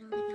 no